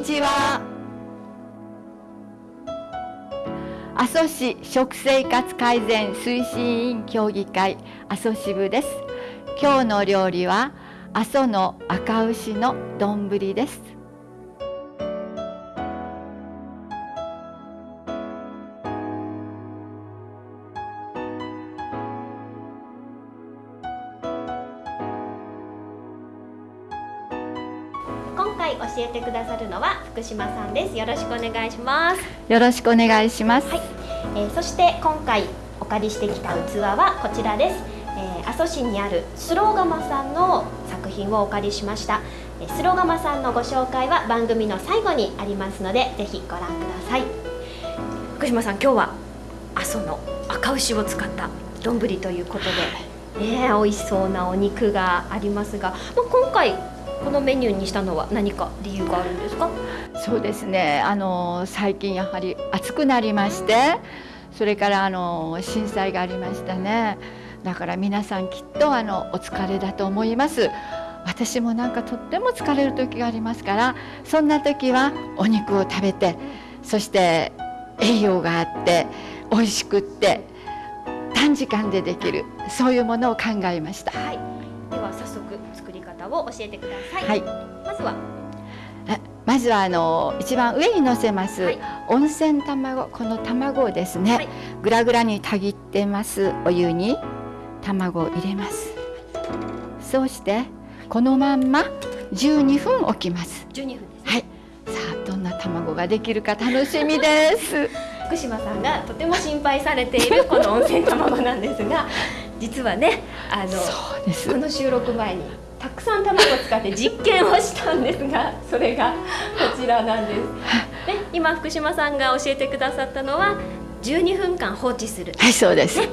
にちは。阿蘇市食生活改善推進委員協議会阿蘇支部です。今日の料理は阿蘇の赤牛の丼です。回教えてくださるのは福島さんです。よろしくお願いします。よろしくお願いします、はい、えー、そして今回お借りしてきた器はこちらです、えー、阿蘇市にあるスローガマさんの作品をお借りしました。スローガマさんのご紹介は番組の最後にありますのでぜひご覧ください。福島さん今日は阿蘇の赤牛を使った丼ということでね美味しそうなお肉がありますが、まあ、今回このメニューにしたのは何か理由があるんですか？そうですね。あの最近やはり暑くなりましてそれからあの震災がありましたね。だから皆さんきっとあのお疲れだと思います。私もなんかとっても疲れる時がありますからそんな時はお肉を食べてそして栄養があって美味しくって短時間でできるそういうものを考えました。はいを教えてください。はい、まずは。まずはあの一番上に乗せます、はい、温泉卵この卵をですね、はい、ぐらぐらにたぎってます。お湯に卵を入れます。そうしてこのまんま12分置きます。12分はい。さあどんな卵ができるか楽しみです。福島さんがとても心配されているこの温泉卵なんですが実はねあのこの収録前にたくさん卵を使って実験をしたんですがそれがこちらなんです。で今福島さんが教えてくださったのは12分間放置する。はいそうです。ね、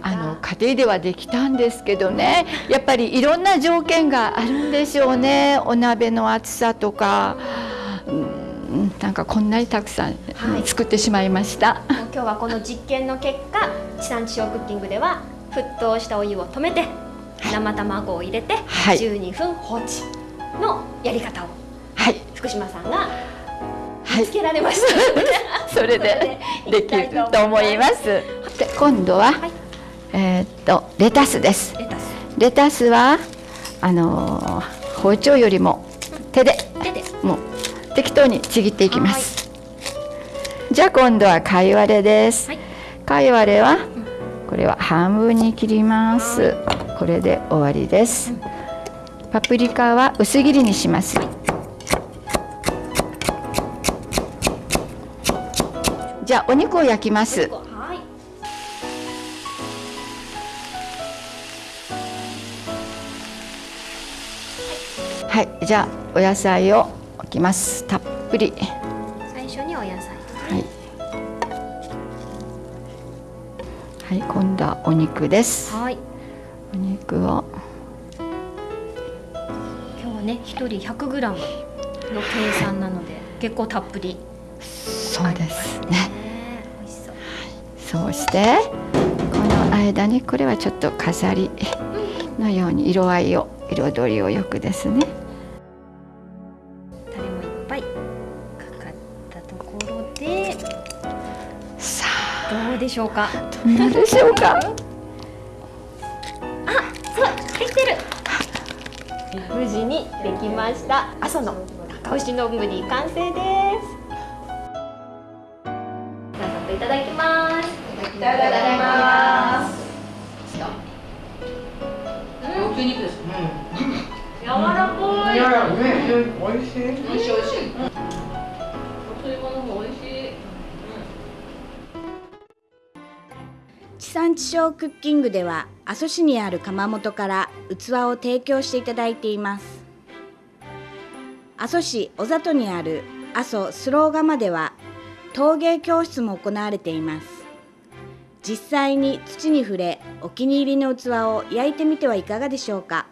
あの家庭ではできたんですけどねやっぱりいろんな条件があるんでしょうねお鍋の厚さとか。うんなんかこんなにたくさん作ってしまいました、はい、今日はこの実験の結果地産地消クッキングでは沸騰したお湯を止めて生卵を入れて12分放置のやり方を、はい、福島さんが見つけられました、はい、それでできると思います。で今度は、はい、えー、っとレタスです。レタス。レタスはあのー、包丁よりも手でもう適当にちぎっていきます。じゃあ今度は貝割れです。貝割れはこれは半分に切ります。これで終わりです。パプリカは薄切りにします。じゃあお肉を焼きます。はい。じゃあお野菜を置きます。たっぷり。最初にお野菜。はい。はい今度はお肉です。はいお肉を今日はね一人百グラムの計算なので結構たっぷり。そうですね、ね、そう。そうしてこの間にこれはちょっと飾りのように色合いを彩りをよくですね。タレもいっぱいかかったところでさあ。どうでしょうか？どうでしょうか？無事にできました。阿蘇の高ぶり完成です。早速いただきます。いただきます。大きい肉です、うん、柔らかい。柔らかいね、美味しい。美味しい美味しい、うん、お吸い物も美味しい地産地消クッキングでは阿蘇市にある窯元から器を提供していただいています。阿蘇市小里にある阿蘇スロー窯では陶芸教室も行われています。実際に土に触れお気に入りの器を焼いてみてはいかがでしょうか。